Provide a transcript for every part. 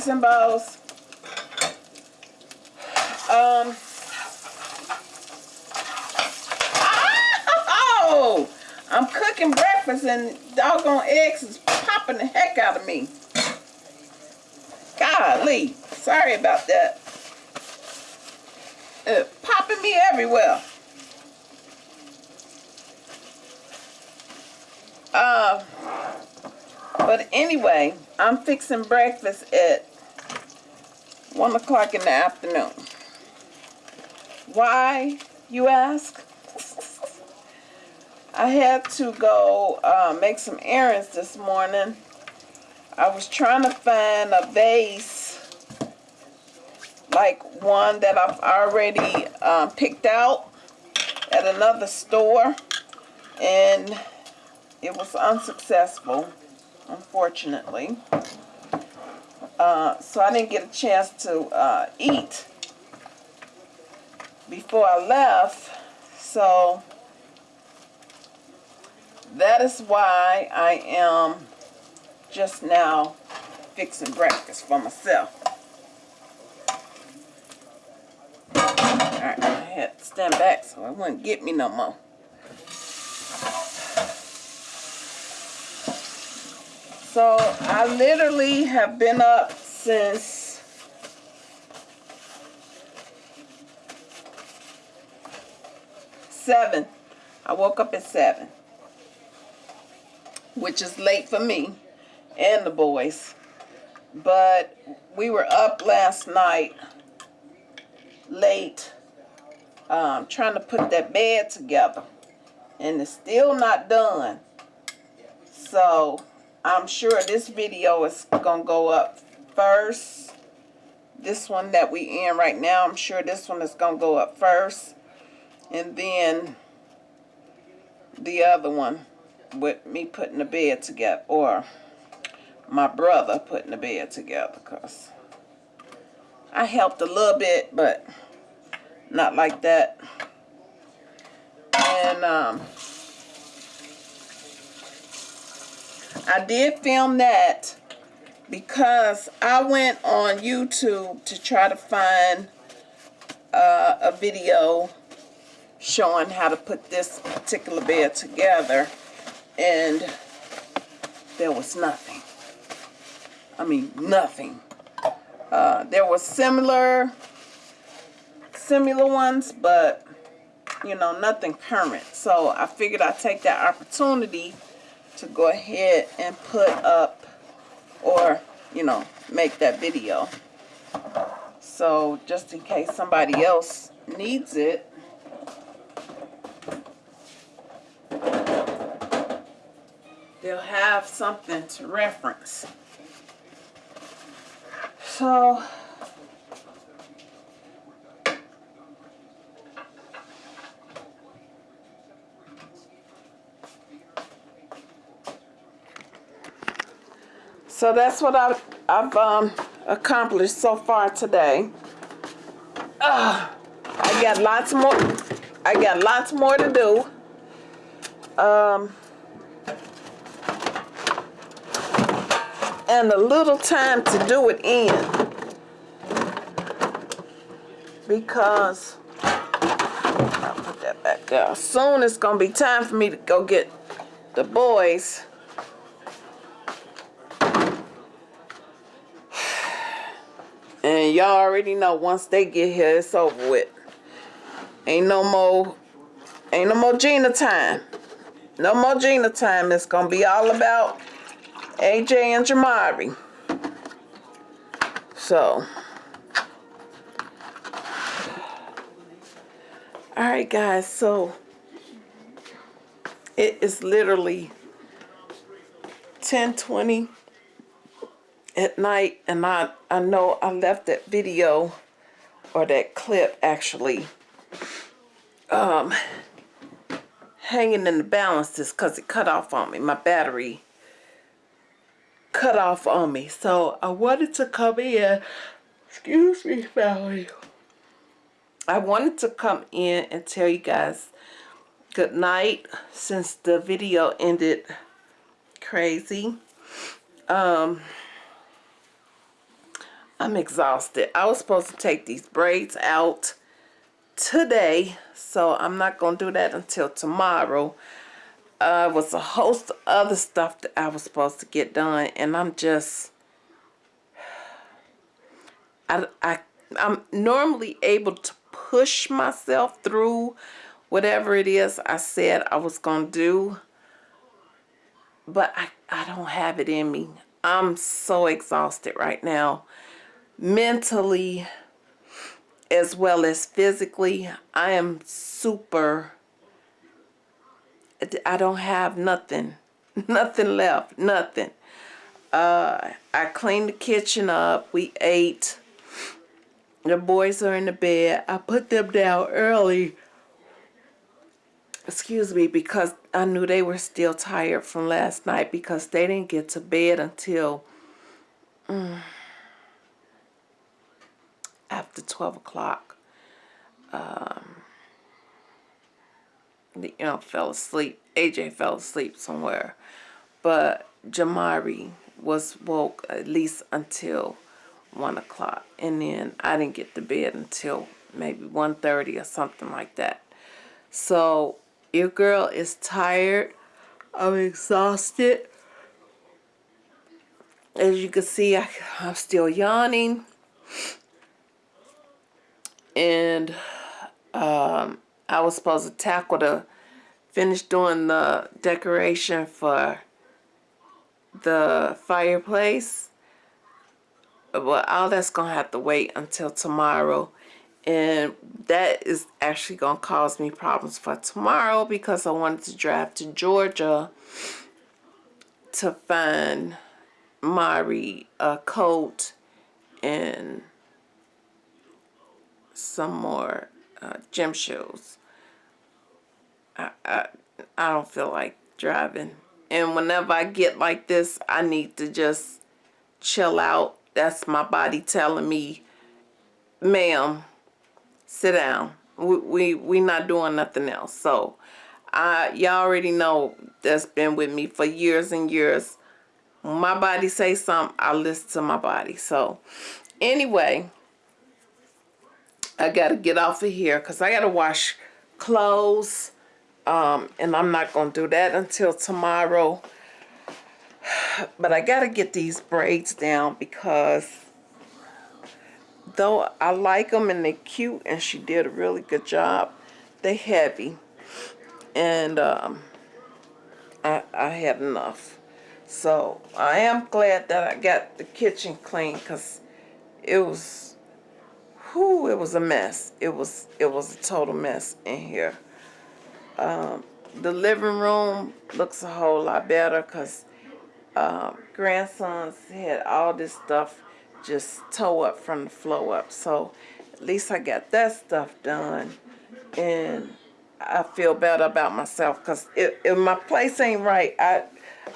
Beauties and Bows. Um. Oh! I'm cooking breakfast and doggone eggs is popping the heck out of me. Golly. Sorry about that. Uh, popping me everywhere. Uh, but anyway, I'm fixing breakfast at 1 o'clock in the afternoon. Why, you ask? I had to go uh, make some errands this morning. I was trying to find a vase like one that I've already um, picked out at another store and it was unsuccessful unfortunately uh, so I didn't get a chance to uh, eat before I left so that is why I am just now fixing breakfast for myself Alright, I had to stand back so it wouldn't get me no more. So I literally have been up since seven. I woke up at seven, which is late for me and the boys. But we were up last night late um, trying to put that bed together and it's still not done so I'm sure this video is gonna go up first this one that we in right now I'm sure this one is gonna go up first and then the other one with me putting the bed together or my brother putting the bed together because I helped a little bit but not like that. And um, I did film that because I went on YouTube to try to find uh, a video showing how to put this particular bed together and there was nothing. I mean nothing. Uh, there were similar similar ones, but you know, nothing current. So I figured I'd take that opportunity to go ahead and put up or, you know, make that video. So just in case somebody else needs it, they'll have something to reference. So So that's what I've, I've um, accomplished so far today. Uh, I got lots more. I got lots more to do. Um, and a little time to do it in because I'll put that back there. Soon it's gonna be time for me to go get the boys y'all already know once they get here, it's over with. Ain't no more, ain't no more Gina time. No more Gina time. It's gonna be all about AJ and Jamari. So. Alright guys, so it is literally 1020 at night and I, I know I left that video or that clip actually um, hanging in the balances because it cut off on me. My battery cut off on me. So I wanted to come in. Excuse me, Valerie. I wanted to come in and tell you guys good night since the video ended crazy. Um, I'm exhausted. I was supposed to take these braids out today, so I'm not going to do that until tomorrow. Uh, was a host of other stuff that I was supposed to get done, and I'm just, I, I, I'm normally able to push myself through whatever it is I said I was going to do, but I, I don't have it in me. I'm so exhausted right now. Mentally, as well as physically, I am super I don't have nothing. Nothing left. Nothing. Uh, I cleaned the kitchen up. We ate. The boys are in the bed. I put them down early. Excuse me, because I knew they were still tired from last night because they didn't get to bed until mm, after 12 o'clock. Um, you know, fell asleep. AJ fell asleep somewhere. But Jamari was woke at least until 1 o'clock. And then I didn't get to bed until maybe 1.30 or something like that. So your girl is tired. I'm exhausted. As you can see, I, I'm still yawning. And um, I was supposed to tackle the, finish doing the decoration for the fireplace. But all that's to have to wait until tomorrow. And that is actually to cause me problems for tomorrow because I wanted to drive to Georgia to find Mari a coat and some more uh, gym shoes. I, I, I don't feel like driving. And whenever I get like this, I need to just chill out. That's my body telling me, ma'am, sit down. We, we, we not doing nothing else. So, I, y'all already know that's been with me for years and years. My body say something, I listen to my body. So, anyway, I got to get off of here because I got to wash clothes. Um, and I'm not going to do that until tomorrow. But I got to get these braids down because though I like them and they're cute and she did a really good job, they're heavy. And um, I, I had enough. So I am glad that I got the kitchen clean because it was it was a mess. It was it was a total mess in here. Um, the living room looks a whole lot better because um, grandsons had all this stuff just toe up from the flow up. So at least I got that stuff done. And I feel better about myself because if, if my place ain't right, I,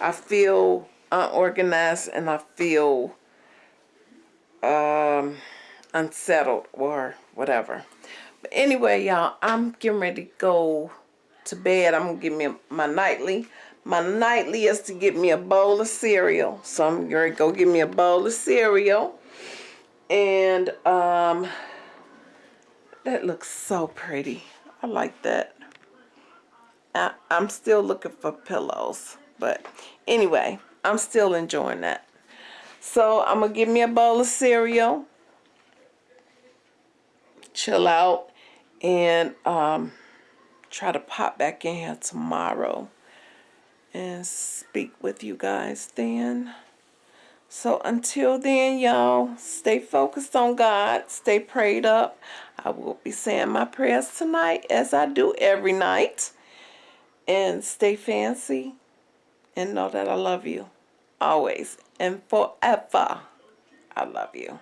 I feel unorganized and I feel... Um, unsettled or whatever. But anyway, y'all, I'm getting ready to go to bed. I'm going to give me my nightly. My nightly is to get me a bowl of cereal. So I'm going to go get me a bowl of cereal. And um, that looks so pretty. I like that. I, I'm still looking for pillows. But anyway, I'm still enjoying that. So I'm going to give me a bowl of cereal chill out and um, try to pop back in here tomorrow and speak with you guys then. So until then, y'all, stay focused on God. Stay prayed up. I will be saying my prayers tonight as I do every night. And stay fancy and know that I love you always and forever. I love you.